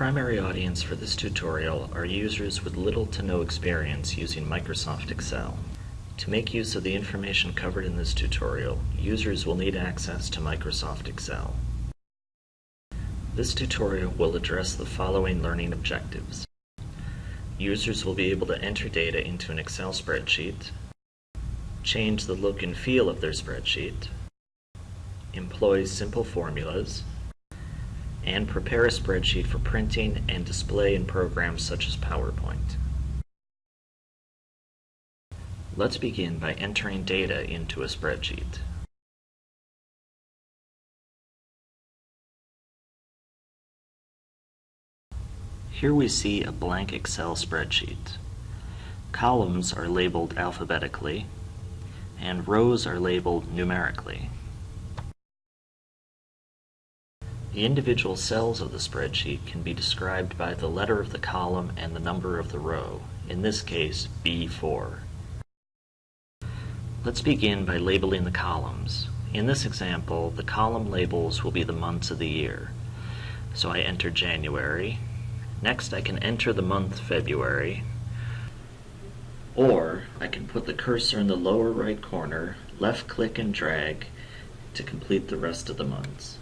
primary audience for this tutorial are users with little to no experience using Microsoft Excel. To make use of the information covered in this tutorial, users will need access to Microsoft Excel. This tutorial will address the following learning objectives. Users will be able to enter data into an Excel spreadsheet, change the look and feel of their spreadsheet, employ simple formulas, and prepare a spreadsheet for printing and display in programs such as PowerPoint. Let's begin by entering data into a spreadsheet. Here we see a blank Excel spreadsheet. Columns are labeled alphabetically, and rows are labeled numerically. The individual cells of the spreadsheet can be described by the letter of the column and the number of the row, in this case B4. Let's begin by labeling the columns. In this example, the column labels will be the months of the year. So I enter January. Next I can enter the month February. Or I can put the cursor in the lower right corner, left click and drag to complete the rest of the months.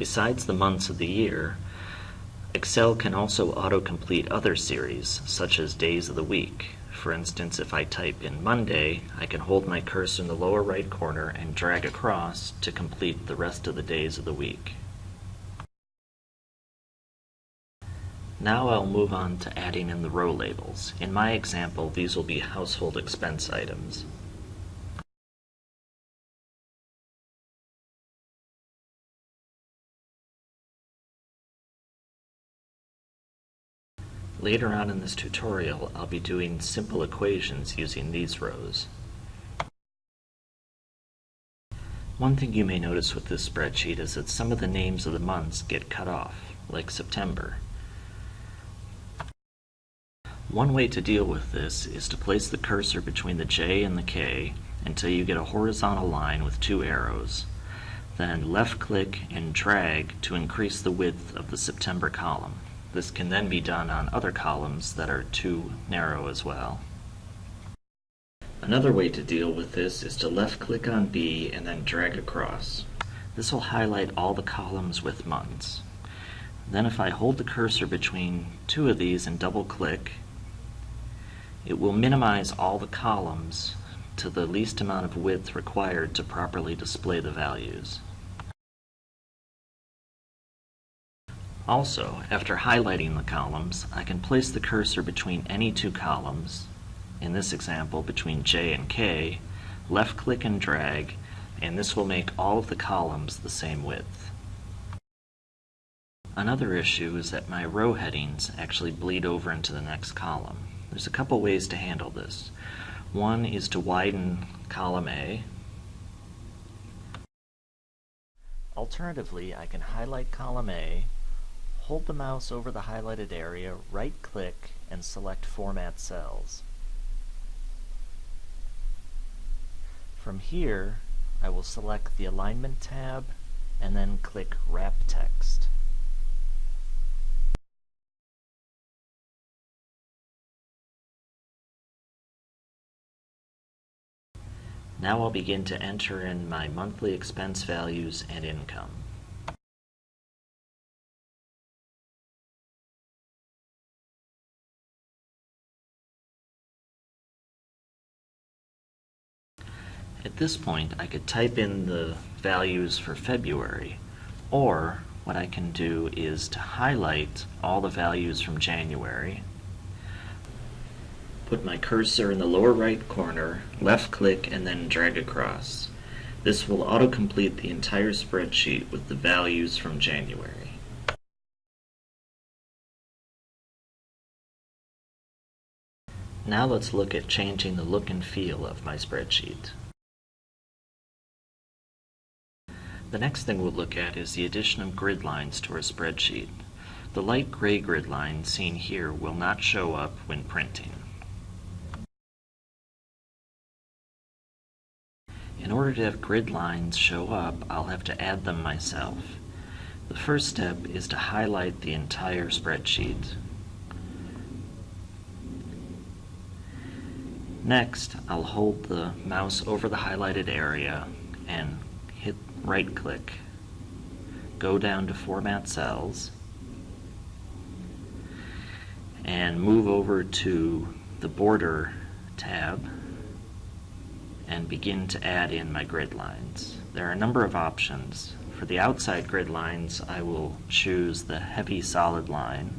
Besides the months of the year, Excel can also autocomplete other series, such as days of the week. For instance, if I type in Monday, I can hold my cursor in the lower right corner and drag across to complete the rest of the days of the week. Now I'll move on to adding in the row labels. In my example, these will be household expense items. Later on in this tutorial, I'll be doing simple equations using these rows. One thing you may notice with this spreadsheet is that some of the names of the months get cut off, like September. One way to deal with this is to place the cursor between the J and the K until you get a horizontal line with two arrows. Then left click and drag to increase the width of the September column. This can then be done on other columns that are too narrow as well. Another way to deal with this is to left click on B and then drag across. This will highlight all the columns with months. Then if I hold the cursor between two of these and double click, it will minimize all the columns to the least amount of width required to properly display the values. Also, after highlighting the columns, I can place the cursor between any two columns, in this example between J and K, left click and drag, and this will make all of the columns the same width. Another issue is that my row headings actually bleed over into the next column. There's a couple ways to handle this. One is to widen column A. Alternatively, I can highlight column A Hold the mouse over the highlighted area, right-click, and select Format Cells. From here, I will select the Alignment tab and then click Wrap Text. Now I'll begin to enter in my monthly expense values and income. At this point, I could type in the values for February, or what I can do is to highlight all the values from January, put my cursor in the lower right corner, left click, and then drag across. This will autocomplete the entire spreadsheet with the values from January. Now let's look at changing the look and feel of my spreadsheet. The next thing we'll look at is the addition of grid lines to our spreadsheet. The light gray grid line seen here will not show up when printing. In In order to have grid lines show up, I'll have to add them myself. The first step is to highlight the entire spreadsheet. Next, I'll hold the mouse over the highlighted area and hit right click. Go down to Format Cells and move over to the Border tab and begin to add in my grid lines. There are a number of options. For the outside grid lines, I will choose the heavy solid line.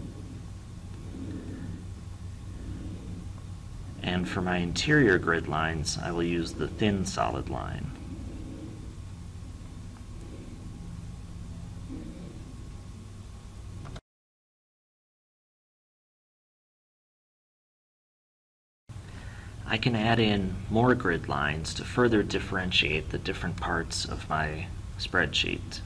And for my interior grid lines, I will use the thin solid line. I can add in more grid lines to further differentiate the different parts of my spreadsheet.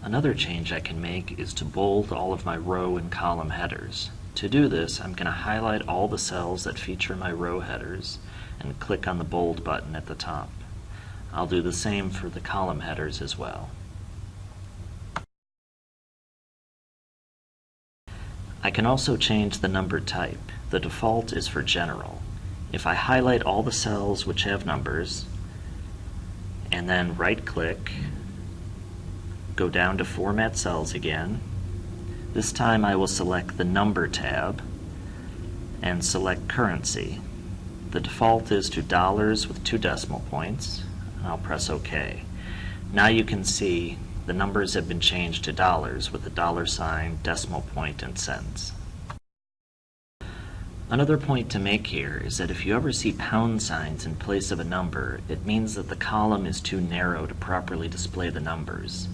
Another change I can make is to bold all of my row and column headers. To do this, I'm going to highlight all the cells that feature my row headers and click on the bold button at the top. I'll do the same for the column headers as well. I can also change the number type. The default is for general. If I highlight all the cells which have numbers and then right click, go down to Format Cells again, this time I will select the Number tab and select Currency. The default is to dollars with two decimal points. I'll press OK. Now you can see the numbers have been changed to dollars with a dollar sign, decimal point, and cents. Another point to make here is that if you ever see pound signs in place of a number, it means that the column is too narrow to properly display the numbers.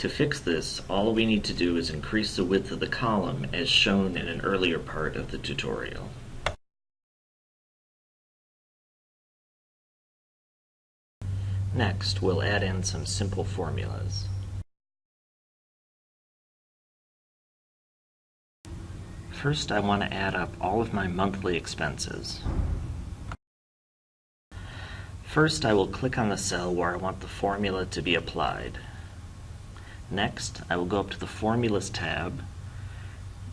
To fix this, all we need to do is increase the width of the column as shown in an earlier part of the tutorial. Next, we'll add in some simple formulas. First, I want to add up all of my monthly expenses. First, I will click on the cell where I want the formula to be applied. Next, I will go up to the Formulas tab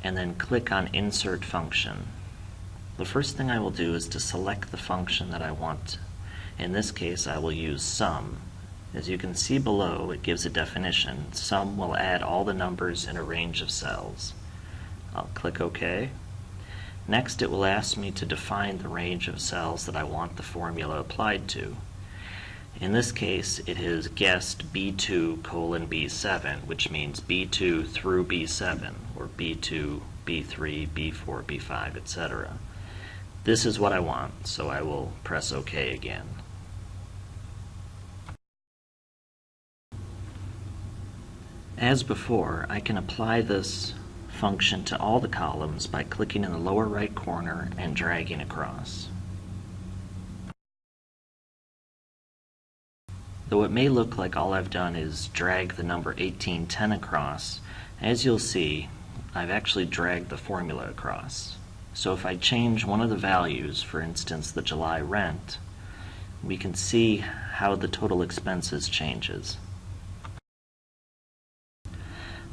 and then click on Insert Function. The first thing I will do is to select the function that I want. In this case, I will use sum. As you can see below, it gives a definition. Sum will add all the numbers in a range of cells. I'll click OK. Next, it will ask me to define the range of cells that I want the formula applied to. In this case, it has guessed B2 colon B7, which means B2 through B7, or B2, B3, B4, B5, etc. This is what I want, so I will press OK again. As before, I can apply this function to all the columns by clicking in the lower right corner and dragging across. Though it may look like all I've done is drag the number 1810 across, as you'll see, I've actually dragged the formula across. So if I change one of the values, for instance the July rent, we can see how the total expenses changes.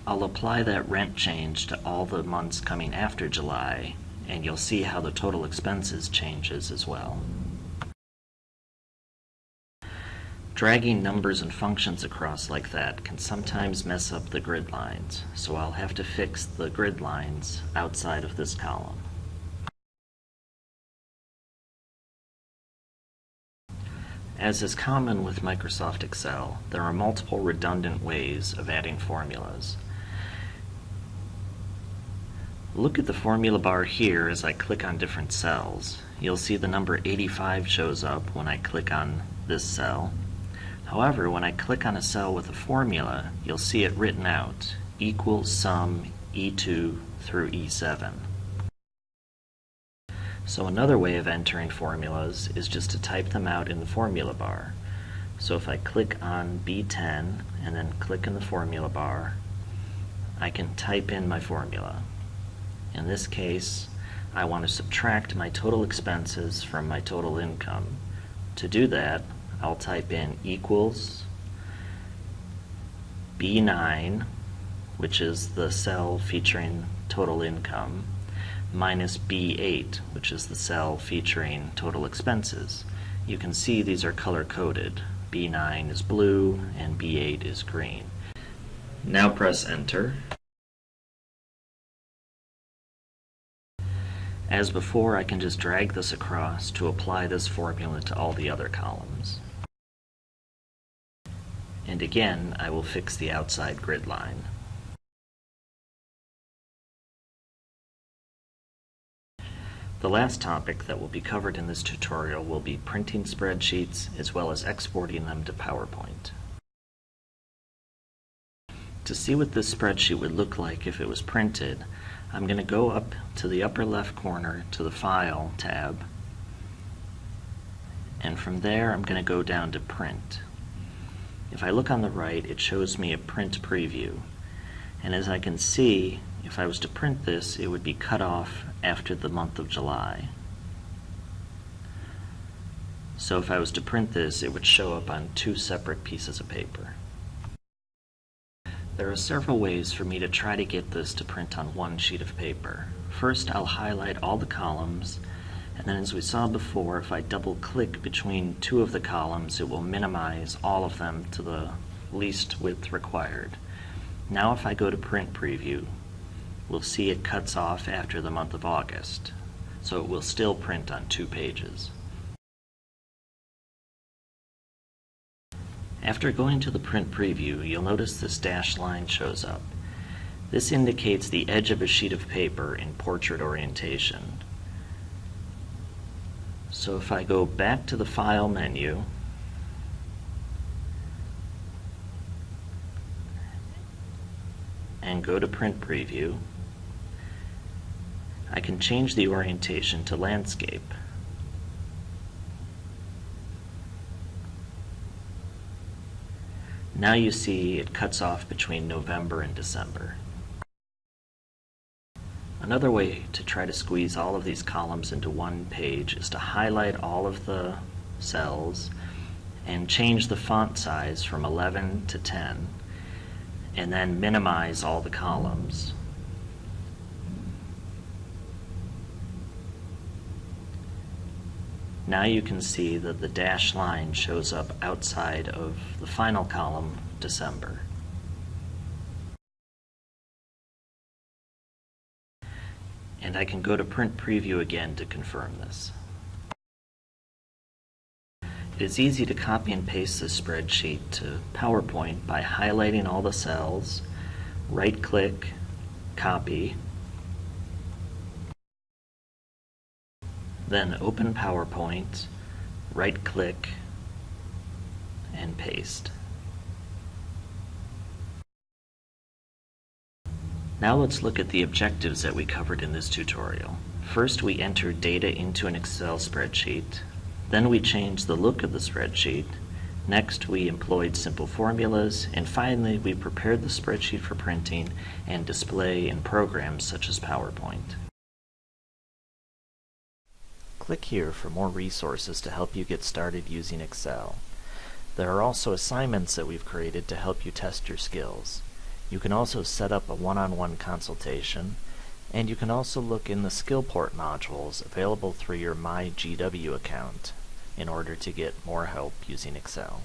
I'll apply that rent change to all the months coming after July, and you'll see how the total expenses changes as well. Dragging numbers and functions across like that can sometimes mess up the grid lines, so I'll have to fix the grid lines outside of this column. As is common with Microsoft Excel, there are multiple redundant ways of adding formulas. Look at the formula bar here as I click on different cells. You'll see the number 85 shows up when I click on this cell, However, when I click on a cell with a formula, you'll see it written out, equals sum E2 through E7. So another way of entering formulas is just to type them out in the formula bar. So if I click on B10 and then click in the formula bar, I can type in my formula. In this case, I want to subtract my total expenses from my total income. To do that, I'll type in equals B9, which is the cell featuring total income, minus B8, which is the cell featuring total expenses. You can see these are color-coded. B9 is blue and B8 is green. Now press enter. As before, I can just drag this across to apply this formula to all the other columns. And again, I will fix the outside grid line. The last topic that will be covered in this tutorial will be printing spreadsheets as well as exporting them to PowerPoint. To see what this spreadsheet would look like if it was printed, I'm going to go up to the upper left corner to the File tab, and from there I'm going to go down to Print. If I look on the right, it shows me a print preview. And as I can see, if I was to print this, it would be cut off after the month of July. So if I was to print this, it would show up on two separate pieces of paper. There are several ways for me to try to get this to print on one sheet of paper. First, I'll highlight all the columns, and then as we saw before, if I double click between two of the columns, it will minimize all of them to the least width required. Now if I go to print preview, we'll see it cuts off after the month of August, so it will still print on two pages. After going to the print preview, you'll notice this dashed line shows up. This indicates the edge of a sheet of paper in portrait orientation. So if I go back to the File menu, and go to Print Preview, I can change the orientation to Landscape. Now you see it cuts off between November and December. Another way to try to squeeze all of these columns into one page is to highlight all of the cells and change the font size from 11 to 10 and then minimize all the columns. Now you can see that the dashed line shows up outside of the final column, December. And I can go to print preview again to confirm this. It is easy to copy and paste this spreadsheet to PowerPoint by highlighting all the cells, right click, copy, Then open PowerPoint, right click, and paste. Now let's look at the objectives that we covered in this tutorial. First we enter data into an Excel spreadsheet. Then we change the look of the spreadsheet. Next we employed simple formulas. And finally we prepared the spreadsheet for printing and display in programs such as PowerPoint. Click here for more resources to help you get started using Excel. There are also assignments that we've created to help you test your skills. You can also set up a one-on-one -on -one consultation, and you can also look in the Skillport modules available through your MyGW account in order to get more help using Excel.